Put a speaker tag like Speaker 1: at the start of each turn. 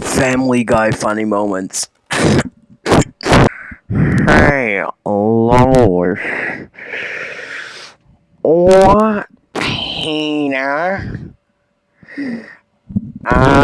Speaker 1: Family Guy funny moments.
Speaker 2: Hey, Lois. What, Peter? Uh,